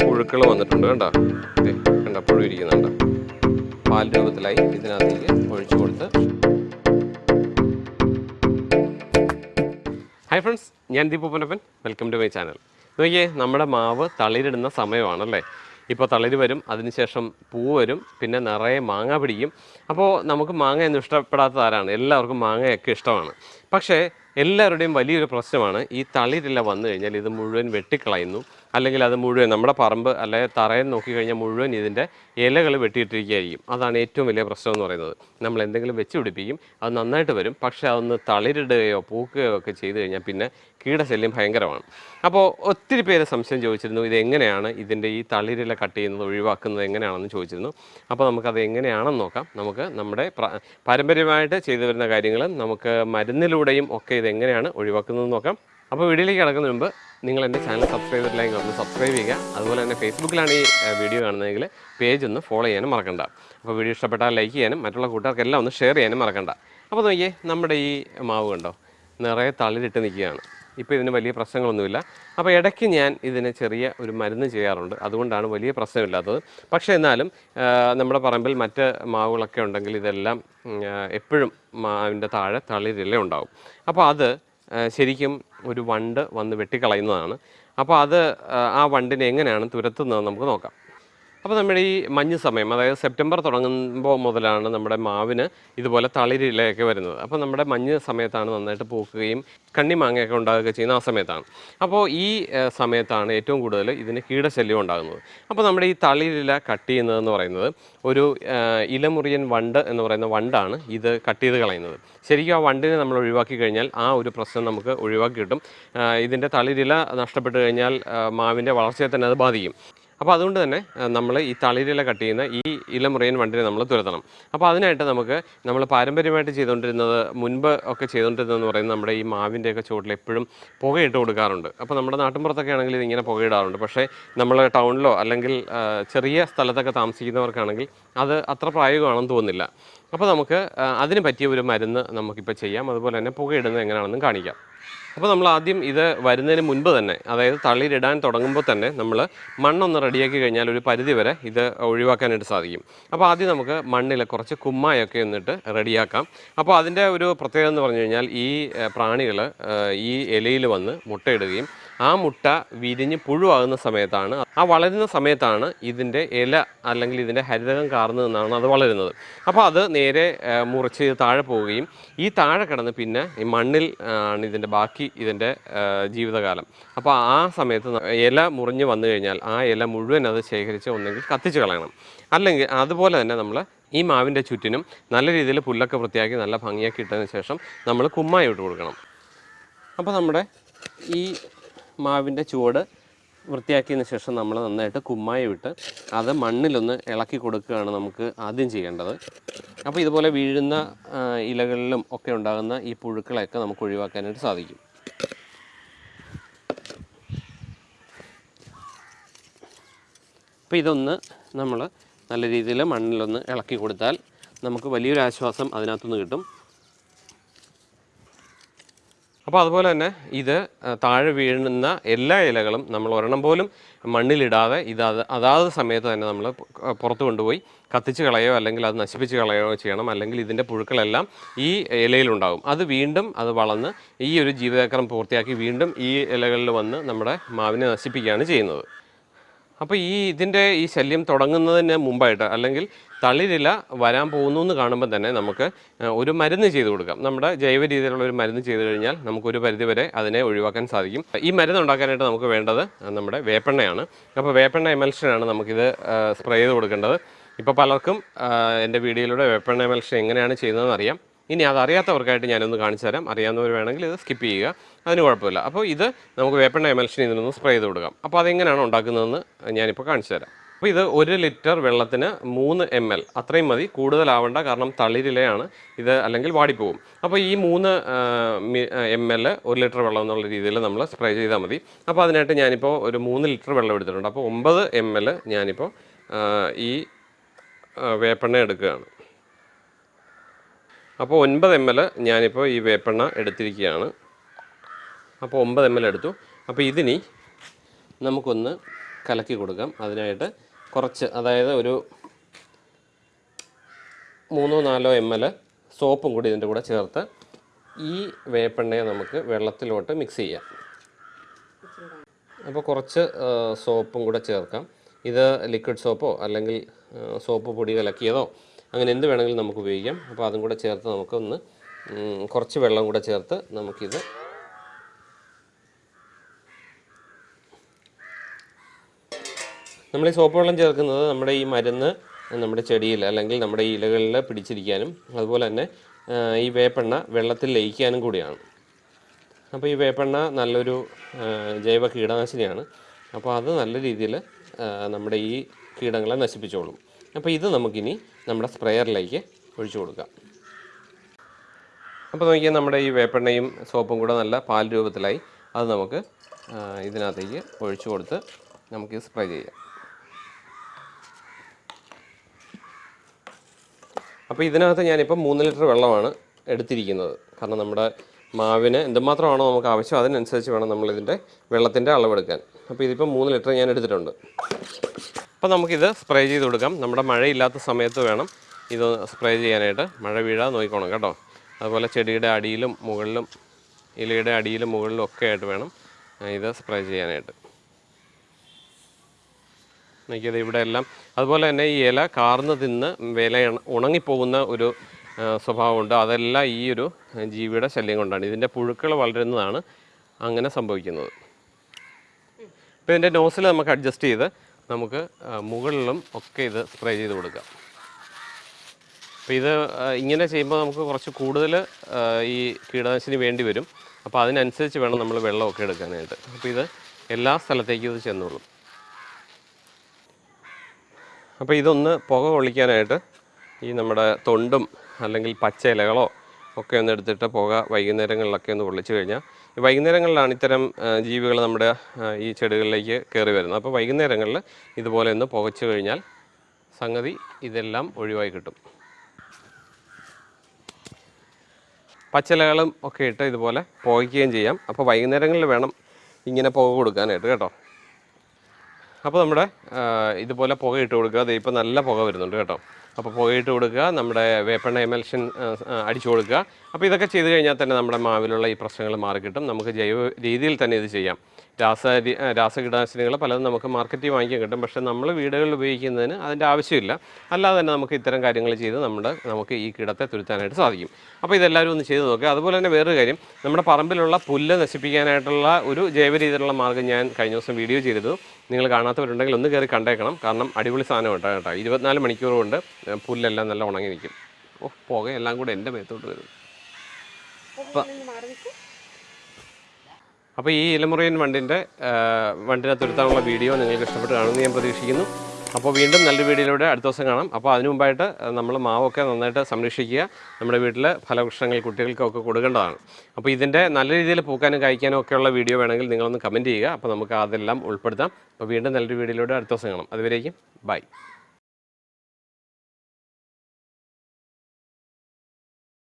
പുഴുക്കൾ വന്നിട്ടുണ്ട് കണ്ടോ? കണ്ട പുഴു ഇരിക്കുന്നുണ്ട് പാൽ രൂപത്തിലായി ഇതിനകത്തേക്ക് ഒഴിച്ചു കൊടുത്ത്. ഹായ് ഫ്രണ്ട്സ് ഞാൻ Deepu Ponnappan. Welcome to my channel നോക്കിയേ നമ്മുടെ മാവ് തളിരിടുന്ന സമയമാണല്ലേ? ഇപ്പോൾ തളിര് വരും അതിനുശേഷം പൂ വരും പിന്നെ നിറയെ മാങ്ങ പിടിക്കും. അപ്പോൾ നമുക്ക് മാങ്ങയൊന്നും ഇഷ്ടപ്പെടാത്ത ആരാണ്? എല്ലാവർക്കും മാങ്ങയൊക്കെ ഇഷ്ടമാണ്. പക്ഷേ എല്ലാവരുടെയും വലിയൊരു പ്രശ്നമാണ് ഈ തളിരില വന്നു കഴിഞ്ഞാൽ ഇത് മുഴുവൻ വെട്ടിക്കളയുന്നു. അല്ലെങ്കിൽ അത് മുഴുവൻ നമ്മുടെ പറമ്പ് അല്ലെങ്കിൽ തറയിൽ നോക്കിക്കഴിഞ്ഞാൽ മുഴുവൻ ഇതിന്റെ ഇലകൾ വെട്ടിയിട്ടിരിക്കുകയായിരിക്കും. അതാണ് ഏറ്റവും വലിയ പ്രശ്നം എന്ന് പറയുന്നത്. നമ്മൾ എന്തെങ്കിലും വെച്ച് പിടിപ്പിക്കും അത് നന്നായിട്ട് വരും. പക്ഷേ അതൊന്ന് തളിരിടുകയോ പൂക്കുകയോ ഒക്കെ ചെയ്തു കഴിഞ്ഞാൽ പിന്നെ കീടശല്യം ഭയങ്കരമാണ്. അപ്പോൾ ഒത്തിരി പേര് സംശയം ചോദിച്ചിരുന്നു ഇതെങ്ങനെയാണ് ഇതിന്റെ ഈ തളിരില കട്ട് ചെയ്യുന്നത് ഒഴിവാക്കുന്നത് എങ്ങനെയാണെന്ന് ചോദിച്ചിരുന്നു. അപ്പോൾ നമുക്കത് എങ്ങനെയാണെന്ന് നോക്കാം. നമുക്ക് നമ്മുടെ പ്ര- പാരമ്പര്യമായിട്ട് ചെയ്തു വരുന്ന കാര്യങ്ങൾ നമുക്ക് മരുന്നിലൂടെയും ഒക്കെ ഇതെങ്ങനെയാണ് ഒഴിവാക്കുന്നതെന്ന് നോക്കാം. അപ്പോൾ വീഡിയോയിലേക്ക് കിടക്കുന്നതിന് മുമ്പ് നിങ്ങൾ എന്റെ ചാനൽ സബ്സ്ക്രൈബ് ചെയ്തിട്ടില്ലെങ്കിൽ ഒന്ന് സബ്സ്ക്രൈബ് ചെയ്യുക. അതുപോലെ തന്നെ ഫേസ്ബുക്കിലാണ് ഈ വീഡിയോ കാണുന്നതെങ്കിൽ പേജ് ഒന്ന് ഫോളോ ചെയ്യാനും മറക്കണ്ട. അപ്പോൾ വീഡിയോ ഇഷ്ടപ്പെട്ടാൽ ലൈക്ക് ചെയ്യാനും മറ്റുള്ള കൂട്ടുകാർക്കെല്ലാം ഒന്ന് ഷെയർ ചെയ്യാനും മറക്കണ്ട. അപ്പോൾ നോക്കിയേ നമ്മുടെ ഈ മാവ് കണ്ടോ? നിറയെ തളിരിട്ട് നിൽക്കുകയാണ്. ഇപ്പോൾ ഇതിന് വലിയ പ്രശ്നങ്ങളൊന്നുമില്ല. അപ്പോൾ ഇടയ്ക്ക് ഞാൻ ഇതിന് ചെറിയ ഒരു മരുന്ന് ചെയ്യാറുണ്ട്. അതുകൊണ്ടാണ് വലിയ പ്രശ്നമില്ലാത്തത്. പക്ഷേ എന്നാലും നമ്മുടെ പറമ്പിൽ മറ്റ് മാവുകളൊക്കെ ഉണ്ടെങ്കിൽ ഇതെല്ലാം എപ്പോഴും മാവിന്റെ താഴെ തളിരില ഉണ്ടാവും. അപ്പോൾ അത് ശരിക്കും ഒരു വണ്ട് വന്ന് വെട്ടിക്കളയുന്നതാണ്. അപ്പോൾ അത് ആ, വണ്ടിനെ എങ്ങനെയാണ് തുരത്തുന്നത് നമുക്ക് നോക്കാം. അപ്പോൾ നമ്മുടെ ഈ മഞ്ഞ് സമയം അതായത് സെപ്റ്റംബർ തുടങ്ങുമ്പോൾ മുതലാണ് നമ്മുടെ മാവിന് ഇതുപോലെ തളിരിലയൊക്കെ വരുന്നത്. അപ്പോൾ നമ്മുടെ മഞ്ഞ് സമയത്താണ് നന്നായിട്ട് പൂക്കുകയും കണ്ണി മാങ്ങയൊക്കെ ഉണ്ടാകുകയൊക്കെ ചെയ്യുന്ന ആ സമയത്താണ്. അപ്പോൾ ഈ സമയത്താണ് ഏറ്റവും കൂടുതൽ ഇതിന് കീടശല്യം ഉണ്ടാകുന്നത്. അപ്പോൾ നമ്മുടെ ഈ തളിരില കട്ട് ചെയ്യുന്നതെന്ന് പറയുന്നത് ഒരു ഇലമുറിയൻ വണ്ട് എന്ന് പറയുന്ന വണ്ടാണ് ഇത് കട്ട് ചെയ്ത് കളയുന്നത്. ശരിക്കും ആ വണ്ടിനെ നമ്മൾ ഒഴിവാക്കി കഴിഞ്ഞാൽ ആ ഒരു പ്രശ്നം നമുക്ക് ഒഴിവാക്കി കിട്ടും. ഇതിന്റെ തളിരില നഷ്ടപ്പെട്ട് കഴിഞ്ഞാൽ മാവിന്റെ വളർച്ചയെ തന്നെ അത് ബാധിക്കും. അപ്പോൾ അതുകൊണ്ട് തന്നെ നമ്മൾ ഈ തളിരില കട്ട് ചെയ്യുന്ന ഈ ഇലമുറിയൻ വണ്ടിനെ നമ്മൾ തുരത്തണം. അപ്പോൾ അതിനായിട്ട് നമുക്ക് നമ്മൾ പാരമ്പര്യമായിട്ട് ചെയ്തുകൊണ്ടിരുന്നത് മുൻപ് ഒക്കെ ചെയ്തുകൊണ്ടിരുന്നതെന്ന് പറയുന്നത് നമ്മുടെ ഈ മാവിന്റെയൊക്കെ ചുവട്ടിൽ എപ്പോഴും പുകയിട്ട് കൊടുക്കാറുണ്ട്. അപ്പോൾ നമ്മുടെ നാട്ടിൻപുറത്തൊക്കെ ആണെങ്കിൽ ഇതിങ്ങനെ പുകയിടാറുണ്ട്. പക്ഷേ നമ്മൾ ടൗണിലോ അല്ലെങ്കിൽ ചെറിയ സ്ഥലത്തൊക്കെ താമസിക്കുന്നവർക്കാണെങ്കിൽ അത് അത്ര പ്രായോഗികമാണെന്ന് തോന്നുന്നില്ല. അപ്പോൾ നമുക്ക് അതിന് പറ്റിയ ഒരു മരുന്ന് നമുക്കിപ്പോൾ ചെയ്യാം. അതുപോലെ തന്നെ പുകയിടുന്നത് എങ്ങനെയാണെന്നും കാണിക്കാം. അപ്പോൾ നമ്മൾ ആദ്യം ഇത് വരുന്നതിന് മുൻപ് തന്നെ അതായത് തളിരിടാൻ തുടങ്ങുമ്പോൾ തന്നെ നമ്മൾ മണ്ണൊന്ന് റെഡിയാക്കി കഴിഞ്ഞാൽ ഒരു പരിധി വരെ ഇത് ഒഴിവാക്കാനായിട്ട് സാധിക്കും. അപ്പോൾ ആദ്യം നമുക്ക് മണ്ണിൽ കുറച്ച് കുമ്മായൊക്കെ എന്നിട്ട് റെഡിയാക്കാം. അപ്പോൾ അതിന്റെ ഒരു പ്രത്യേകത എന്ന് പറഞ്ഞു കഴിഞ്ഞാൽ ഈ പ്രാണികൾ ഈ ഇലയിൽ വന്ന് മുട്ടയിടുകയും ആ മുട്ട വിരിഞ്ഞ് പുഴുവാകുന്ന സമയത്താണ് ആ വളരുന്ന സമയത്താണ് ഇതിന്റെ ഇല അല്ലെങ്കിൽ ഇതിന്റെ ഹരിതകം കാർന്നു നിന്നാണ് അത് വളരുന്നത്. അപ്പോൾ അത് നേരെ മുറിച്ച് താഴെ പോവുകയും ഈ താഴെ കിടന്ന് പിന്നെ ഈ മണ്ണിൽ ആണ് ഇതിന്റെ ബാക്കി ഇതിന്റെ ജീവിതകാലം. അപ്പോൾ ആ സമയത്ത് ഇല മുറിഞ്ഞ് വന്നു കഴിഞ്ഞാൽ ആ ഇല മുഴുവൻ അത് ശേഖരിച്ച് ഒന്നെങ്കിൽ കത്തിച്ച് കളയണം. അല്ലെങ്കിൽ അതുപോലെ തന്നെ നമ്മൾ ഈ മാവിന്റെ ചുറ്റിനും നല്ല രീതിയിൽ പുല്ലൊക്കെ വൃത്തിയാക്കി നല്ല ഭംഗിയാക്കി ഇട്ടതിന് ശേഷം നമ്മൾ കുമ്മായി ഇട്ട് കൊടുക്കണം. അപ്പോൾ നമ്മുടെ ഈ മാവിന്റെ ചുവട് വൃത്തിയാക്കിയതിന് ശേഷം നമ്മൾ നന്നായിട്ട് കുമ്മായി വിട്ട് അത് മണ്ണിലൊന്ന് ഇളക്കി കൊടുക്കുകയാണ് നമുക്ക് ആദ്യം ചെയ്യേണ്ടത്. അപ്പോൾ ഇതുപോലെ വീഴുന്ന ഇലകളിലും ഒക്കെ ഉണ്ടാകുന്ന ഈ പുഴുക്കളെയൊക്കെ നമുക്ക് ഒഴിവാക്കാനായിട്ട് സാധിക്കും. അപ്പോൾ ഇതൊന്ന് നമ്മൾ നല്ല രീതിയിൽ മണ്ണിലൊന്ന് ഇളക്കി കൊടുത്താൽ നമുക്ക് വലിയൊരു ആശ്വാസം അതിനകത്തുനിന്ന് കിട്ടും. അപ്പോൾ അതുപോലെ തന്നെ ഇത് താഴെ വീഴുന്ന എല്ലാ ഇലകളും നമ്മൾ ഒരെണ്ണം പോലും മണ്ണിലിടാതെ ഇത് അത് അതാത് സമയത്ത് തന്നെ നമ്മൾ പുറത്തു കൊണ്ടുപോയി കത്തിച്ച് കളയോ അല്ലെങ്കിൽ അത് നശിപ്പിച്ച് കളയോ ചെയ്യണം. അല്ലെങ്കിൽ ഇതിന്റെ പുഴുക്കളെല്ലാം ഈ ഇലയിലുണ്ടാകും അത് വീണ്ടും അത് വളർന്ന് ഈ ഒരു ജീവിതചക്രം പൂർത്തിയാക്കി വീണ്ടും ഈ ഇലകളിൽ വന്ന് നമ്മുടെ മാവിനെ നശിപ്പിക്കുകയാണ് ചെയ്യുന്നത്. അപ്പോൾ ഈ ഇതിന്റെ ഈ ശല്യം തുടങ്ങുന്നതിന് മുമ്പായിട്ട് അല്ലെങ്കിൽ തളിരില വരാൻ പോകുന്നു എന്ന് കാണുമ്പോൾ തന്നെ നമുക്ക് ഒരു മരുന്ന് ചെയ്ത് കൊടുക്കാം. നമ്മുടെ ജൈവ രീതിയിലുള്ള ഒരു മരുന്ന് ചെയ്ത് കഴിഞ്ഞാൽ നമുക്കൊരു പരിധി വരെ അതിനെ ഒഴിവാക്കാൻ സാധിക്കും. ഈ മരുന്ന് ഉണ്ടാക്കാനായിട്ട് നമുക്ക് വേണ്ടത് നമ്മുടെ വേപ്പെണ്ണയാണ്. അപ്പോൾ വേപ്പെണ്ണ എമൽഷനാണ് നമുക്കിത് സ്പ്രേ ചെയ്ത് കൊടുക്കേണ്ടത്. ഇപ്പോൾ പലർക്കും എന്റെ വീഡിയോയിലൂടെ വേപ്പെണ്ണ എമൽഷൻ എങ്ങനെയാണ് ചെയ്യുന്നതെന്ന് അറിയാം. ഇനി അതറിയാത്തവർക്കായിട്ട് ഞാനൊന്ന് കാണിച്ചു തരാം. അറിയാവുന്നവർ വേണമെങ്കിൽ ഇത് സ്കിപ്പ് ചെയ്യുക. അതിന് കുഴപ്പമില്ല. അപ്പോൾ ഇത് നമുക്ക് വേപ്പെണ്ണ എമൽഷൻ ഇതിനൊന്ന് സ്പ്രേ ചെയ്ത് കൊടുക്കാം. അപ്പോൾ അതെങ്ങനെയാണ് ഉണ്ടാക്കുന്നതെന്ന് ഞാനിപ്പോൾ കാണിച്ചു തരാം. അപ്പോൾ ഇത് ഒരു ലിറ്റർ വെള്ളത്തിന് മൂന്ന് എം എൽ അത്രയും മതി. കൂടുതലാവണ്ട. കാരണം തളിരിലയാണ്. ഇത് അല്ലെങ്കിൽ വാടിപ്പോവും. അപ്പോൾ ഈ മൂന്ന് എം എൽ ഒരു ലിറ്റർ വെള്ളം എന്നുള്ള രീതിയിൽ നമ്മൾ സ്പ്രേ ചെയ്താൽ മതി. അപ്പോൾ അതിനായിട്ട് ഞാനിപ്പോൾ ഒരു മൂന്ന് ലിറ്റർ വെള്ളം എടുത്തിട്ടുണ്ട്. അപ്പോൾ ഒമ്പത് എം എൽ ഞാനിപ്പോൾ ഈ വേപ്പെണ്ണ എടുക്കുകയാണ്. അപ്പോൾ ഒൻപത് എം എൽ ഞാനിപ്പോൾ ഈ വേപ്പെണ്ണ എടുത്തിരിക്കുകയാണ്. അപ്പോൾ ഒമ്പത് എം എൽ എടുത്തു. അപ്പോൾ ഇതിനി നമുക്കൊന്ന് കലക്കി കൊടുക്കാം. അതിനായിട്ട് കുറച്ച് അതായത് ഒരു മൂന്നോ നാലോ എം എൽ സോപ്പും കൂടി ഇതിന്റെ കൂടെ ചേർത്ത് ഈ വേപ്പെണ്ണയെ നമുക്ക് വെള്ളത്തിലോട്ട് മിക്സ് ചെയ്യാം. അപ്പോൾ കുറച്ച് സോപ്പും കൂടെ ചേർക്കാം. ഇത് ലിക്വിഡ് സോപ്പോ അല്ലെങ്കിൽ സോപ്പ് പൊടി കലക്കിയതോ അങ്ങനെ എന്ത് വേണമെങ്കിലും നമുക്ക് ഉപയോഗിക്കാം. അപ്പോൾ അതും കൂടെ ചേർത്ത് നമുക്കൊന്ന് കുറച്ച് വെള്ളം കൂടെ ചേർത്ത് നമുക്കിത് നമ്മൾ ഈ സോപ്പ് വെള്ളം ചേർക്കുന്നത് നമ്മുടെ ഈ മരുന്ന് നമ്മുടെ ചെടിയിൽ അല്ലെങ്കിൽ നമ്മുടെ ഈ ഇലകളിൽ പിടിച്ചിരിക്കാനും അതുപോലെ തന്നെ ഈ വേപ്പെണ്ണ വെള്ളത്തിൽ ലയിക്കാനും കൂടിയാണ്. അപ്പോൾ ഈ വേപ്പെണ്ണ നല്ലൊരു ജൈവ കീടനാശിനിയാണ്. അപ്പോൾ അത് നല്ല രീതിയിൽ നമ്മുടെ ഈ കീടങ്ങളെ നശിപ്പിച്ചോളും. അപ്പോൾ ഇത് നമുക്കിനി നമ്മുടെ സ്പ്രെയറിലേക്ക് ഒഴിച്ചു കൊടുക്കാം. അപ്പോൾ നോക്കിയാൽ നമ്മുടെ ഈ വേപ്പെണ്ണയും സോപ്പും കൂടെ നല്ല പാൽ രൂപത്തിലായി. അത് നമുക്ക് ഇതിനകത്തേക്ക് ഒഴിച്ചു കൊടുത്ത് നമുക്ക് സ്പ്രേ ചെയ്യാം. അപ്പോൾ ഇതിനകത്ത് ഞാനിപ്പോൾ മൂന്ന് ലിറ്റർ വെള്ളമാണ് എടുത്തിരിക്കുന്നത്. കാരണം നമ്മുടെ മാവിന് എന്തുമാത്രമാണോ നമുക്ക് ആവശ്യം അതിനനുസരിച്ച് വേണം നമ്മളിതിന്റെ വെള്ളത്തിന്റെ അളവെടുക്കാൻ. അപ്പോൾ ഇതിപ്പോൾ മൂന്ന് ലിറ്റർ ഞാൻ എടുത്തിട്ടുണ്ട്. അപ്പോൾ നമുക്കിത് സ്പ്രേ ചെയ്ത് കൊടുക്കാം. നമ്മുടെ മഴയില്ലാത്ത സമയത്ത് വേണം ഇത് സ്പ്രേ ചെയ്യാനായിട്ട്. മഴ വീഴാതെ നോക്കിക്കോണം കേട്ടോ. അതുപോലെ ചെടിയുടെ അടിയിലും മുകളിലും ഇലയുടെ അടിയിലും മുകളിലും ഒക്കെ ആയിട്ട് വേണം ഇത് സ്പ്രേ ചെയ്യാനായിട്ട്. നോക്കിയത് ഇവിടെ എല്ലാം. അതുപോലെ തന്നെ ഈ ഇല കാർന്ന് തിന്ന് വില ഉണങ്ങിപ്പോകുന്ന ഒരു സ്വഭാവമുണ്ട്. അതെല്ലാം ഈ ഒരു ജീവിയുടെ ശല്യം കൊണ്ടാണ്. ഇതിന്റെ പുഴുക്കൾ വളരുന്നതാണ് അങ്ങനെ സംഭവിക്കുന്നത്. ഇപ്പോൾ ഇതിന്റെ നോസിൽ നമുക്ക് അഡ്ജസ്റ്റ് ചെയ്ത് നമുക്ക് മുകളിലും ഒക്കെ ഇത് സ്പ്രേ ചെയ്ത് കൊടുക്കാം. അപ്പോൾ ഇത് ഇങ്ങനെ ചെയ്യുമ്പോൾ നമുക്ക് കുറച്ച് കൂടുതൽ ഈ കീടനാശിനി വേണ്ടി വരും. അപ്പോൾ അതിനനുസരിച്ച് വേണം നമ്മൾ വെള്ളമൊക്കെ എടുക്കാനായിട്ട്. അപ്പോൾ ഇത് എല്ലാ സ്ഥലത്തേക്കും ഇത് ചെന്നോളും. അപ്പോൾ ഇതൊന്ന് പുക കൊള്ളിക്കാനായിട്ട് ഈ നമ്മുടെ തൊണ്ടും അല്ലെങ്കിൽ പച്ച ഇലകളോ ഒക്കെ ഒന്ന് എടുത്തിട്ട് പുക വൈകുന്നേരങ്ങളിലൊക്കെ ഒന്ന് കൊള്ളിച്ചു കഴിഞ്ഞാൽ വൈകുന്നേരങ്ങളിലാണ് ഇത്തരം ജീവികൾ നമ്മുടെ ഈ ചെടികളിലേക്ക് കയറി വരുന്നത്. അപ്പോൾ വൈകുന്നേരങ്ങളിൽ ഇതുപോലെ ഒന്ന് പുകച്ചു കഴിഞ്ഞാൽ സംഗതി ഇതെല്ലാം ഒഴിവായി കിട്ടും. പച്ചിലകളും ഒക്കെ ഇട്ട് ഇതുപോലെ പുകയ്ക്കുകയും ചെയ്യാം. അപ്പോൾ വൈകുന്നേരങ്ങളിൽ വേണം ഇങ്ങനെ പുക കൊടുക്കാനായിട്ട് കേട്ടോ? അപ്പോൾ നമ്മുടെ ഇതുപോലെ പുക ഇട്ട് കൊടുക്കുക. ദേ ഇപ്പോൾ നല്ല പുക വരുന്നുണ്ട് കേട്ടോ. അപ്പോൾ പുക ഇട്ട് കൊടുക്കുക നമ്മുടെ വേപ്പെണ്ണ എമൽഷൻ അടിച്ചു കൊടുക്കുക. അപ്പോൾ ഇതൊക്കെ ചെയ്ത് കഴിഞ്ഞാൽ തന്നെ നമ്മുടെ മാവിലുള്ള ഈ പ്രശ്നങ്ങൾ മാറിക്കിട്ടും. നമുക്ക് ജൈവ രീതിയിൽ തന്നെ ഇത് ചെയ്യാം. രാസ രാസകീടനാശിനികൾ പലതും നമുക്ക് മാർക്കറ്റിൽ വാങ്ങിക്കാൻ കിട്ടും. പക്ഷേ നമ്മൾ വീടുകളിൽ ഉപയോഗിക്കുന്നതിന് അതിന്റെ ആവശ്യമില്ല. അല്ലാതെ തന്നെ നമുക്ക് ഇത്തരം കാര്യങ്ങൾ ചെയ്ത് നമ്മുടെ നമുക്ക് ഈ കീടത്തെ തുരുത്താനായിട്ട് സാധിക്കും. അപ്പോൾ ഇതെല്ലാവരും ഒന്ന് ചെയ്ത് നോക്കുക. അതുപോലെ തന്നെ വേറൊരു കാര്യം. നമ്മുടെ പറമ്പിലുള്ള പുല്ല് നശിപ്പിക്കാനായിട്ടുള്ള ഒരു ജൈവ രീതിയിലുള്ള മാർഗം ഞാൻ കഴിഞ്ഞ ദിവസം വീഡിയോ ചെയ്തിരുന്നു. നിങ്ങൾ കാണാത്തവരുണ്ടെങ്കിൽ ഒന്ന് കയറി കണ്ടേക്കണം. കാരണം അടിപൊളി സാധനം കേട്ടോ കേട്ടോ. ഇരുപത്തിനാല് മണിക്കൂർ കൊണ്ട് പുല്ലെല്ലാം നല്ല ഉണങ്ങി നിൽക്കും ഓ പുകയെല്ലാം കൂടെ എന്റെ മേത്തോട്ട് വരും. അപ്പോൾ ഈ ഇലമുറിയൻ വണ്ടിന്റെ വണ്ടിനെ തുരുത്താനുള്ള വീഡിയോ നിങ്ങൾക്ക് ഇഷ്ടപ്പെട്ട് കാണുമെന്ന് ഞാൻ പ്രതീക്ഷിക്കുന്നു. അപ്പോൾ വീണ്ടും നല്ലൊരു വീഡിയോയിലൂടെ അടുത്ത ദിവസം കാണാം. അപ്പോൾ അതിനു മുമ്പായിട്ട് നമ്മൾ മാവൊക്കെ നന്നായിട്ട് സംരക്ഷിക്കുക. നമ്മുടെ വീട്ടിൽ ഫലവൃക്ഷങ്ങൾ കുട്ടികൾക്കൊക്കെ കൊടുക്കേണ്ടതാണ്. അപ്പോൾ ഇതിന്റെ നല്ല രീതിയിൽ പൂക്കാനും കഴിക്കാനും ഒക്കെയുള്ള വീഡിയോ വേണമെങ്കിൽ നിങ്ങളൊന്ന് കമന്റ് ചെയ്യുക. അപ്പോൾ നമുക്ക് അതെല്ലാം ഉൾപ്പെടുത്താം. അപ്പോൾ വീണ്ടും നല്ലൊരു വീഡിയോയിലൂടെ അടുത്ത ദിവസം കാണാം. അതുവരേക്കും ബൈ.